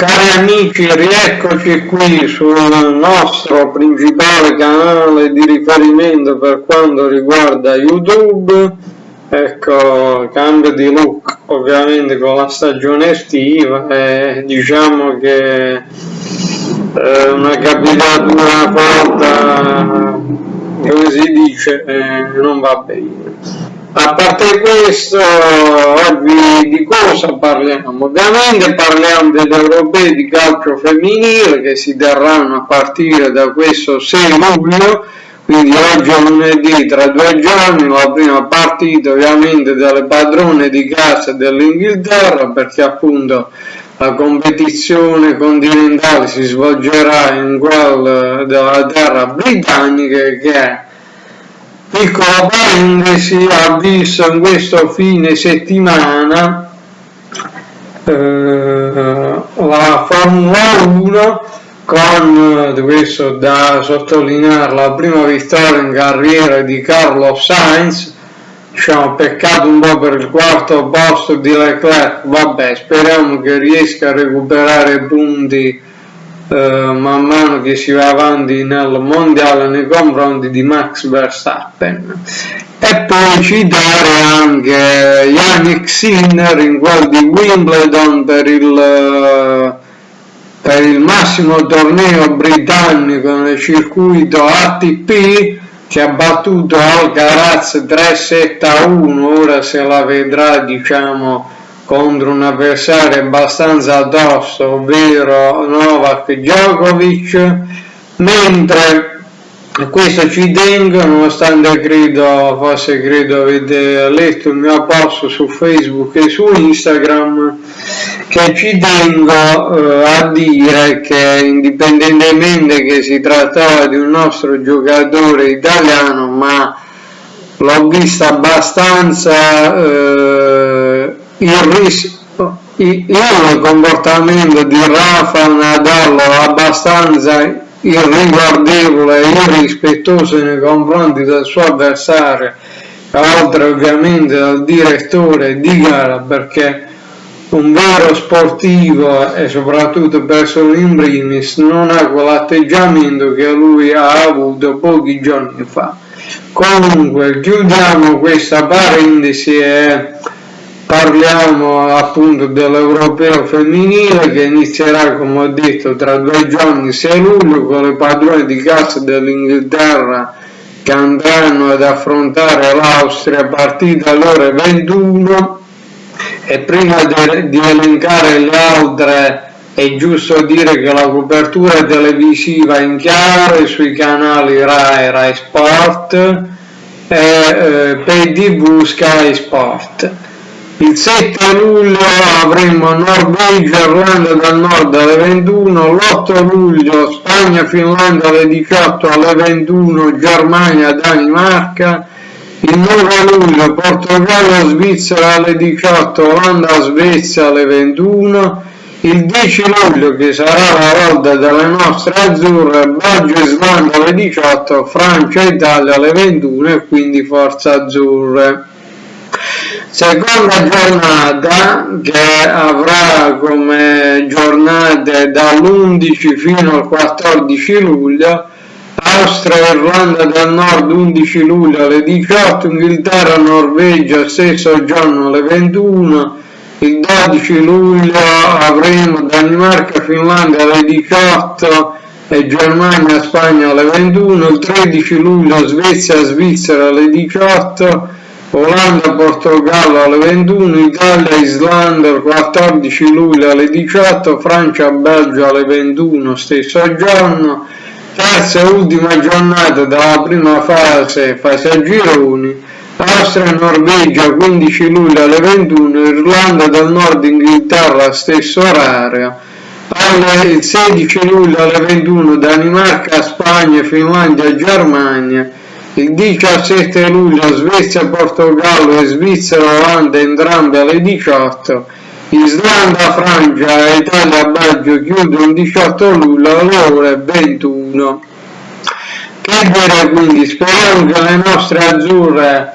Cari amici, rieccoci qui sul nostro principale canale di riferimento per quanto riguarda YouTube. Ecco, cambio di look ovviamente con la stagione estiva e diciamo che è una capitatura fatta, come si dice, eh, non va bene. A parte questo, oggi di cosa parliamo? Ovviamente parliamo degli europei di calcio femminile che si terranno a partire da questo 6 luglio, quindi oggi è lunedì, tra due giorni, la prima partita ovviamente delle padrone di casa dell'Inghilterra, perché appunto la competizione continentale si svolgerà in quella della terra britannica che è piccola parentesi visto in questo fine settimana eh, la Formula 1 con questo da sottolineare la prima vittoria in carriera di Carlos Sainz. Diciamo peccato un po' per il quarto posto di Leclerc. Vabbè speriamo che riesca a recuperare punti eh, man mano che si va avanti nel mondiale nei confronti di Max Verstappen. E poi citare anche Yannick Sinner in quel di Wimbledon per il, per il massimo torneo britannico nel circuito ATP che ha battuto Alcaraz 3-7 a 1 ora se la vedrà diciamo contro un avversario abbastanza tosto, ovvero Novak Djokovic, mentre questo ci tengo, nonostante credo, forse credo avete letto il mio post su Facebook e su Instagram, che ci tengo eh, a dire che indipendentemente che si trattava di un nostro giocatore italiano, ma l'ho vista abbastanza eh, il, ris- il comportamento di Rafa Nadal abbastanza irriguardevole e irrispettoso nei confronti del suo avversario, oltre ovviamente dal direttore di gara perché un vero sportivo e soprattutto verso in primis non ha quell'atteggiamento che lui ha avuto pochi giorni fa. Comunque chiudiamo questa parentesi e parliamo appunto dell'europeo femminile che inizierà come ho detto tra due giorni 6 luglio con le padrone di casa dell'Inghilterra che andranno ad affrontare l'Austria a partire dalle ore 21 e prima di elencare le altre è giusto dire che la copertura televisiva in chiaro sui canali RAI Rai Sport e eh, TV Sky Sport il 7 luglio avremo Norvegia, Irlanda del Nord alle 21, l'8 luglio Spagna, Finlandia alle 18, alle 21 Germania, Danimarca, il 9 luglio Portogallo, Svizzera alle 18, Olanda, Svezia alle 21, il 10 luglio che sarà la volta delle nostre azzurre, Belgio, Islanda alle 18, Francia, Italia alle 21 e quindi Forza Azzurre. Seconda giornata che avrà come giornate dall'11 fino al 14 luglio Austria e Irlanda del Nord 11 luglio alle 18, Inghilterra e Norvegia stesso giorno alle 21, il 12 luglio avremo Danimarca e Finlandia alle 18 e Germania e Spagna alle 21, il 13 luglio Svezia e Svizzera alle 18, Olanda, Portogallo alle 21, Italia, Islanda 14 luglio alle 18, Francia, Belgio alle 21 stesso giorno, terza e ultima giornata della prima fase, fase a gironi, Austria Norvegia 15 luglio alle 21, Irlanda del Nord, Inghilterra stesso orario, il 16 luglio alle 21 Danimarca, Spagna, Finlandia, Germania, il 17 luglio Svezia, Portogallo e Svizzera Olanda entrambe alle 18. Islanda, Francia e Italia Belgio chiudono il 18 luglio alle ore 21. Che dire quindi? Speriamo che le nostre azzurre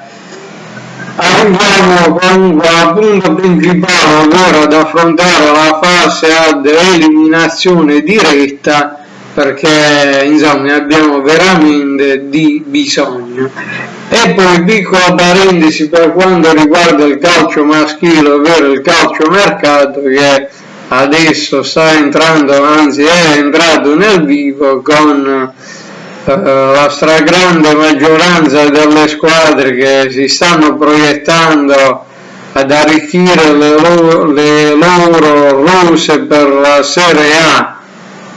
arriviamo comunque al punto principale, ovvero ad affrontare la fase ad eliminazione diretta perché insomma ne abbiamo veramente di bisogno. E poi piccola parentesi per quanto riguarda il calcio maschile, ovvero il calcio mercato che adesso sta entrando, anzi è entrato nel vivo con eh, la stragrande maggioranza delle squadre che si stanno proiettando ad arricchire le loro, le loro rose per la Serie A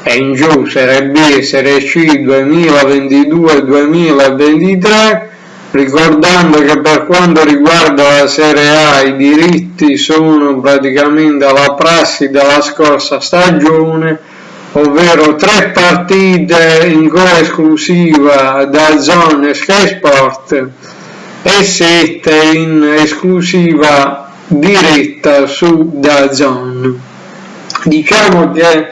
e in giù Serie B, Serie C 2022-2023 ricordando che per quanto riguarda la Serie A i diritti sono praticamente la prassi della scorsa stagione ovvero tre partite in co-esclusiva da Zone Sky Sport e sette in esclusiva diretta su DAZN. Diciamo che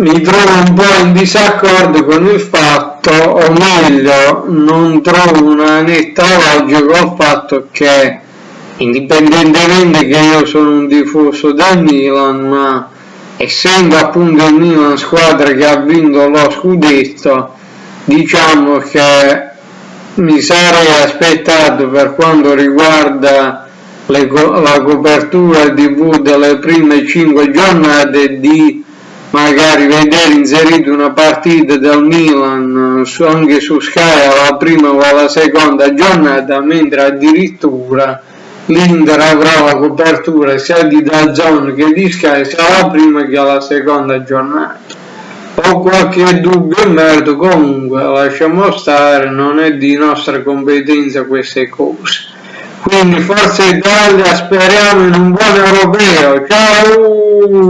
mi trovo un po' in disaccordo con il fatto, o meglio, non trovo una netta logica col fatto che, indipendentemente che io sono un tifoso del Milan, ma essendo appunto il Milan squadra che ha vinto lo scudetto diciamo che mi sarei aspettato per quanto riguarda le, la copertura tv delle prime 5 giornate di magari vedere inserito una partita del Milan su, anche su Sky alla prima o alla seconda giornata mentre addirittura l'Inter avrà la copertura sia di Dazon che di Sky sia alla prima che alla seconda giornata. Ho qualche dubbio in merito comunque lasciamo stare non è di nostra competenza queste cose. Quindi forza Italia speriamo in un buon europeo. Ciao